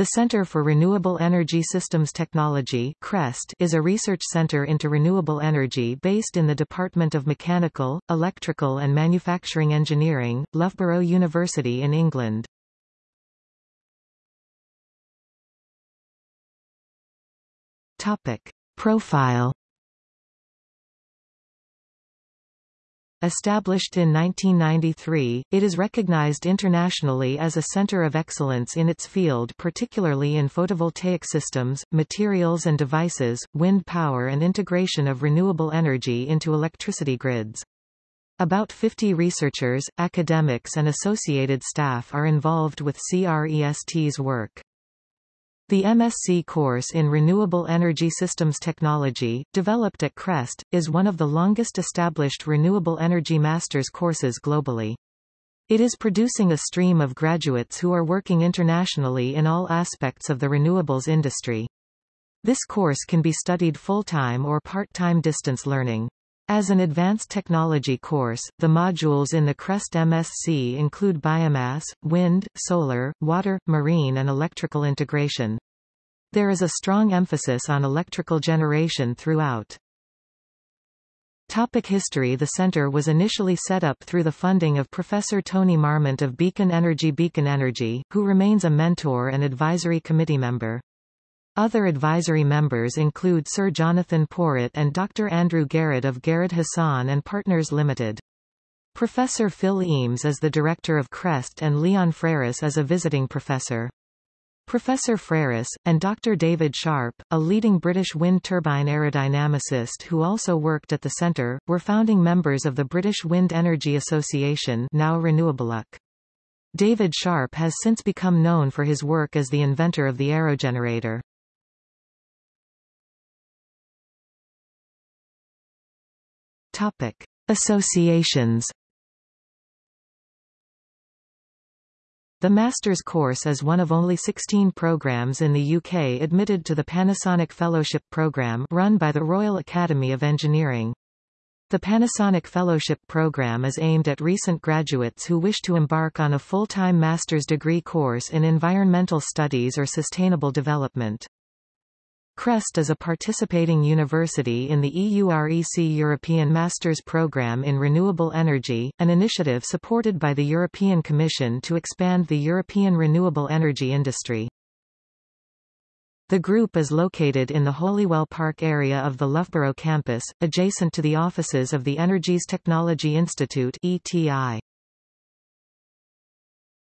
The Center for Renewable Energy Systems Technology CREST is a research center into renewable energy based in the Department of Mechanical, Electrical and Manufacturing Engineering, Loughborough University in England. Topic. Profile Established in 1993, it is recognized internationally as a center of excellence in its field particularly in photovoltaic systems, materials and devices, wind power and integration of renewable energy into electricity grids. About 50 researchers, academics and associated staff are involved with CREST's work. The MSc course in Renewable Energy Systems Technology, developed at CREST, is one of the longest established renewable energy master's courses globally. It is producing a stream of graduates who are working internationally in all aspects of the renewables industry. This course can be studied full-time or part-time distance learning. As an advanced technology course, the modules in the CREST MSc include biomass, wind, solar, water, marine and electrical integration. There is a strong emphasis on electrical generation throughout. Topic history The center was initially set up through the funding of Professor Tony Marmont of Beacon Energy Beacon Energy, who remains a mentor and advisory committee member. Other advisory members include Sir Jonathan Porritt and Dr. Andrew Garrad of Garrad Hassan and Partners Limited. Professor Phil Eames is the director of CREST and Leon Freris is a visiting professor. Professor Freris, and Dr. David Sharp, a leading British wind turbine aerodynamicist who also worked at the centre, were founding members of the British Wind Energy Association now RenewableUK. David Sharp has since become known for his work as the inventor of the aerogenerator. Topic. Associations The Master's course is one of only 16 programs in the UK admitted to the Panasonic Fellowship Programme run by the Royal Academy of Engineering. The Panasonic Fellowship Program is aimed at recent graduates who wish to embark on a full-time master's degree course in environmental studies or sustainable development. CREST is a participating university in the EUREC European Masters Programme in Renewable Energy, an initiative supported by the European Commission to expand the European renewable energy industry. The group is located in the Holywell Park area of the Loughborough campus, adjacent to the offices of the Energies Technology Institute ETI.